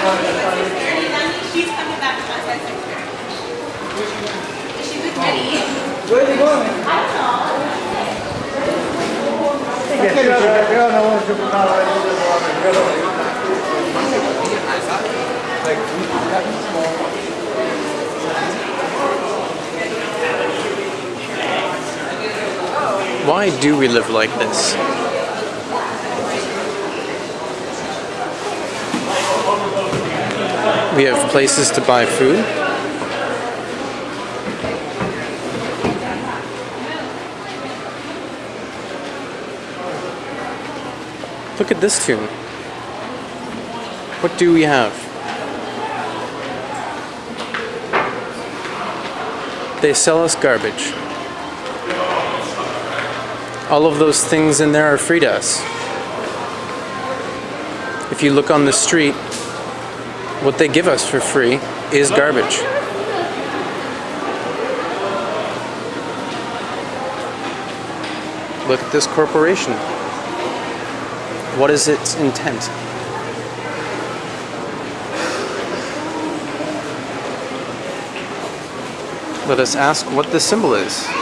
She's coming back with my size picture. With Eddie? Where are going? I don't know. Io non voglio giocare Why do we live like this? We have places to buy food. Look at this tune. What do we have? They sell us garbage. All of those things in there are free to us. If you look on the street, what they give us for free is garbage. Look at this corporation. What is its intent? Let us ask what the symbol is.